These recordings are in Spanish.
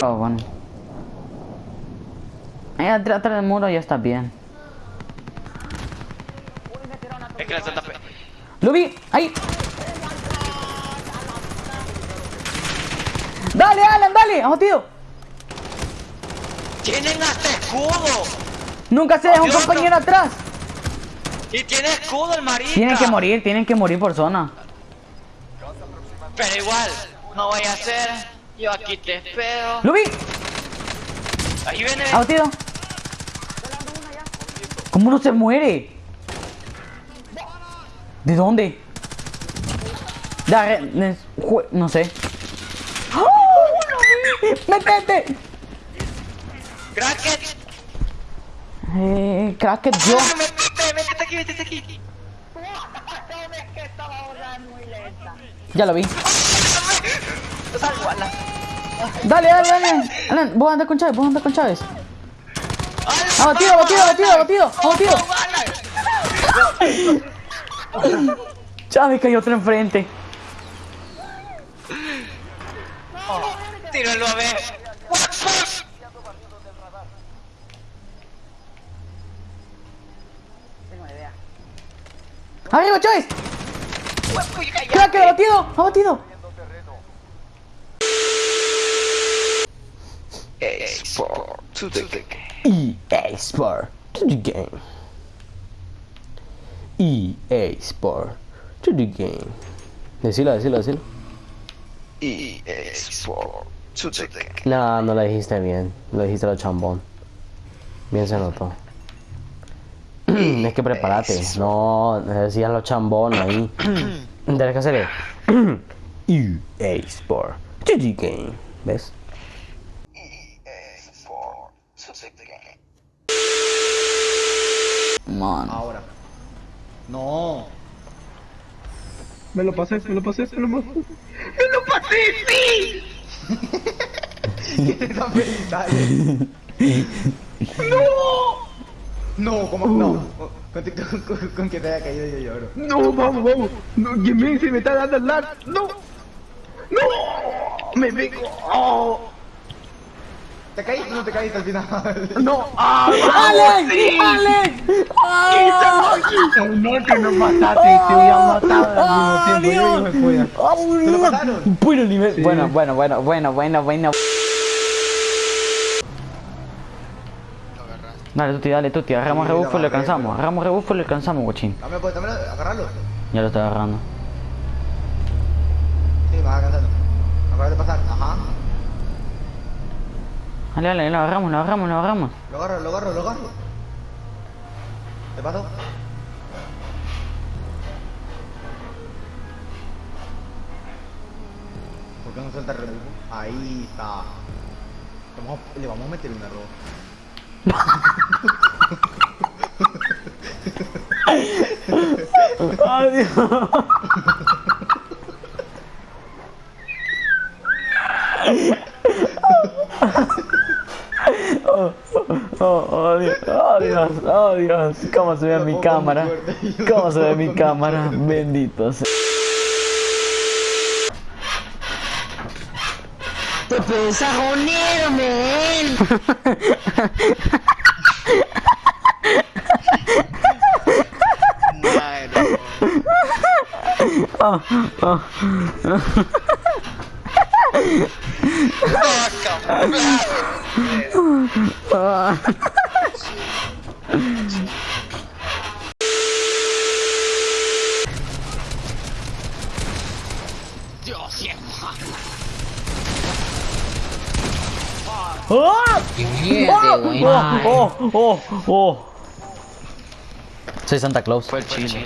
Oh, bueno. Ahí atrás del muro ya está bien. Es que la. ¡Lo vi! ¡Ahí! ¡Dale, Alan, dale! ¡Abatido! ¡Tienen hasta escudo! Nunca se deja un compañero atrás. ¡Y tiene escudo el marica! Tienen que morir, tienen que morir por zona. Pero igual, no voy a hacer. Yo aquí te espero. ¡Lo vi! Ahí viene. ¡Abatido! ¿Cómo no se muere? ¿De dónde? Da, ne- jue- no sé. ¡Oh! ¡Métete! ¡Cracket! Eh, cracket yo. ¡Ah, métete, métete aquí, métete aquí! Ya lo vi. Salvo, Alan. Dale, dale, dale. Alan, vos anda con Chávez, vos anda con Chávez. ¡Alan, Abatido, abatido, abatido, abatido, abatido. Chávez cayó otro enfrente. Tíralo a ver. ¡Arriba, Chávez! ¡Cracker, abatido! ¡Abatido! Export to the game. EA Sport to the game. EA Sport to the game. Decilo, decilo, decilo. Export to the game. No, no lo dijiste bien. Lo dijiste lo chambón. Bien se notó. es que prepárate. No, decías lo chambón ahí. Tienes que hacer EA Sport to the game. ¿Ves? Export to the game. Man. Ahora. No. Me lo pasé, me lo pasé, me lo pasé. Está feliz, dale. No, ¿cómo? No. Con, con- con- con que te haya caído yo lloro. No, vamos, vamos. No, Jimmy, se me está dando el lag. No. No. Me vengo. Oh. ¿Te caíste o no te caíste al final? No. Ah, ¡Alex! ¡Alex! ¡Ah! no, que no mataste. Te voy a matar al mismo tiempo. Yo, hijo de polla. ¿Te lo pasaron? Bueno nivel. Bueno, bueno, bueno, bueno, bueno, bueno. Dale, Tuti, dale, Tuti. Agarramos Sí, rebufo y lo alcanzamos. Agarramos rebufo y lo alcanzamos, guachín. Dame, pues, dame, agarrarlo. Ya lo estoy agarrando. Sí, vas alcanzando. Acabas de pasar. Ajá. Dale, dale, lo agarramos, lo agarramos, lo agarramos. Lo agarro, lo agarro, lo agarro. ¿Te paso? ¿Por qué no suelta el rebufo? Ahí está. Le vamos, a, le vamos a meter un error. Adiós. Oh, oh, oh, Dios, oh, Dios, oh, Dios, cómo se ve mi cámara, cómo se ve mi cámara, bendito sea. Te puedes agonero, men. Madre. Oh, oh. Dios, ¡Oh! ¡Oh! ¡Oh! ¡Oh! ¡Oh! Soy Santa Claus. Fue el chile.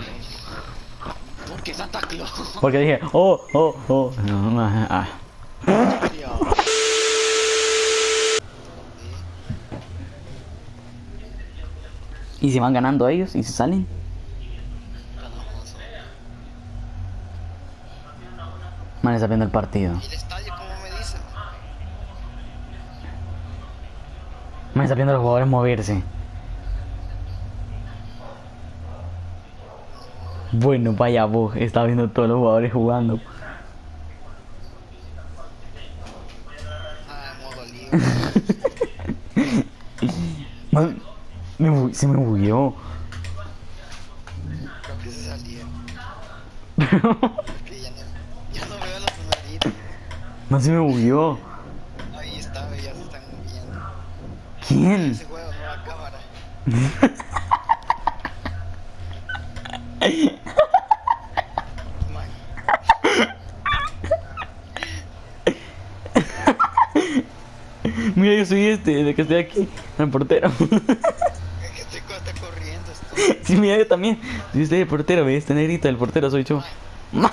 ¿Por qué Santa Claus? Porque dije, oh, oh, oh. No, no, ah. ¿Y si van ganando ellos? ¿Y si salen? Man, está viendo el partido. ¿El estadio cómo me dice? Man, está viendo a los jugadores moverse. Bueno, vaya vos, está viendo todos los jugadores jugando. Ah. Man, me bu- se me bugueó. Creo que se salieron. Que ya no, ya no veo los numeritos. Man, se me bugueó. Ahí está, ya se están moviendo. ¿Quién? Ese juego, nueva cámara. Man, Mira, yo soy este, desde que estoy aquí, el portero. es que este está corriendo. Esto. Sí, mira, yo también. Yo soy el portero, ve, este negrito, el portero soy yo. Man,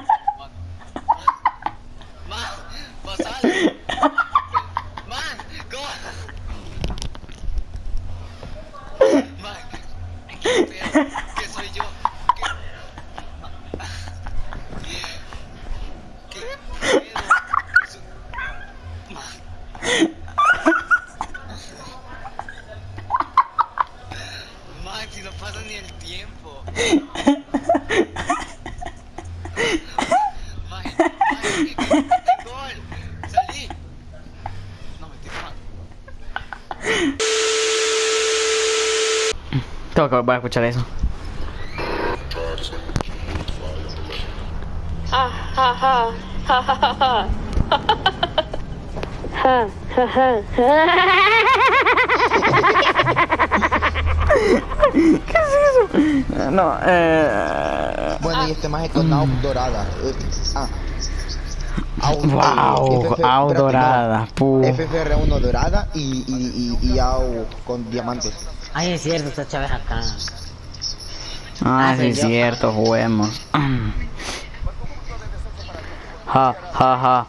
Volver a escuchar eso. No, eh. Bueno, y este más es con AUG dorada. Ah. Wow, FF no. dorada, pu. FFR1 dorada y, y, y, y AUG con diamantes. Ay, es cierto, está Chávez acá. Ah, Ah, sí, es cierto, juguemos. Ja, ja, ja,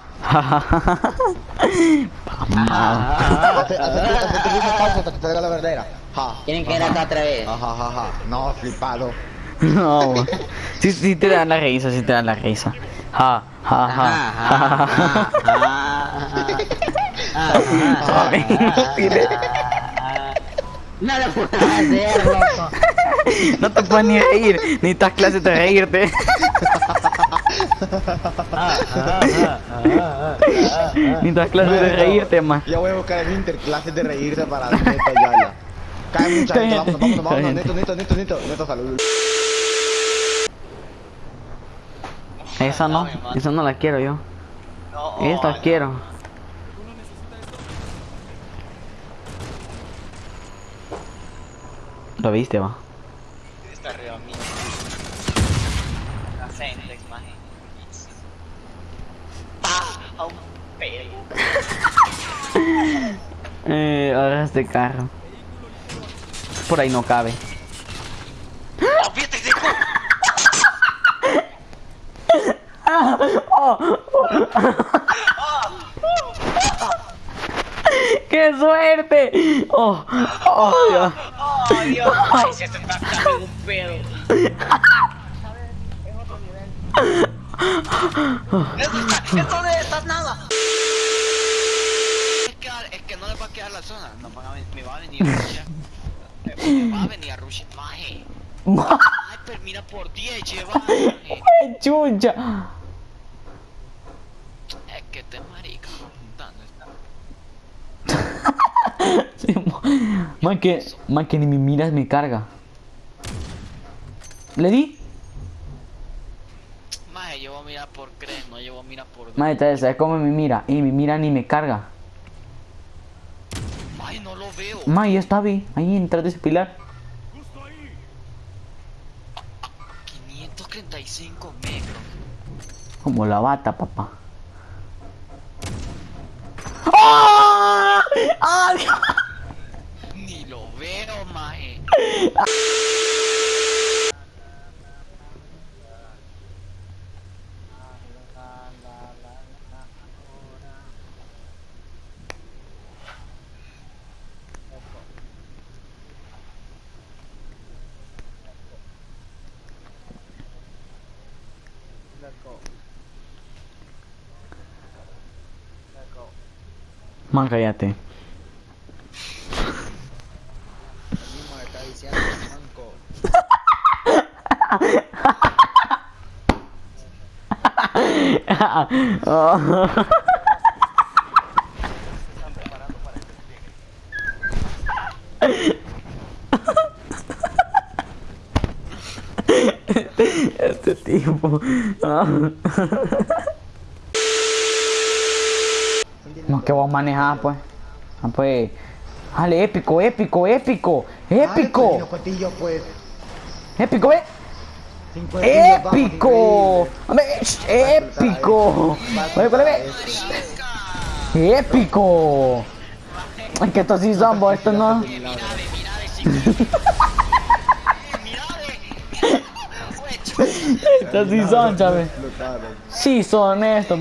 la verdadera. Ja. Tienen que ir acá otra vez. Ja, ja, ja, ja. No, flipado. No, sí, sí te dan la risa, sí te dan la risa. Ja, ja, ja, ja, ja, ja. No lo puedo hacer, loco. No te puedes ni reír, necesitas clases de reírte. Necesitas clases de reírte, man. Ya voy a buscar en Inter clases de reírse para Neto Yala. Cae mucha gente, vámonos, vámonos, vámonos. Neto, neto, neto, neto, neto, salud. Esa no, esa no la quiero yo. No, Esta quiero. ¿Lo viste, va? Está arriba mío. La Sentex, maje. ¡Pah! A un pelo. Eh, ahora este carro. Por ahí no cabe. ¡Oh, fíjate, hijo! ¡Qué suerte! ¡Oh! ¡Oh, Dios! ¡Oh, Dios! ¡Ay, se está sacando un pedo! ¡Eso está, eso de estas nada! Es que, es que no le va a quedar la zona, no van a ven- me va a venir a rushar. Me va a venir a rushar, maje. Ay, pero mira por 10 lleva, maje. ¡Ay, chucha! Es que te marica, juntando esta. Sí, mo- Man, que, man, que ni me miras me carga. ¿Le di? Maje, yo voy a mirar por crees, no yo voy a mirar por Madre, ¿sabes ¿sabes cómo me mira? Y me mira ni me carga. Ay, no lo veo. Ma, ya está, vi. Ahí detrás de ese pilar. 535 metros. Como la bata, papá. ¡Ah! Ni lo veo, maje. Man, cállate. este tipo. No, que vos manejás, pues. Ah, pues. Dale, épico, épico, épico, épico, Los cotillos, pues. épico, eh. Épico. épico. Épico. Es que estos sí son, vos, estos no. Estos sí son. Explotaron. Sí son estos.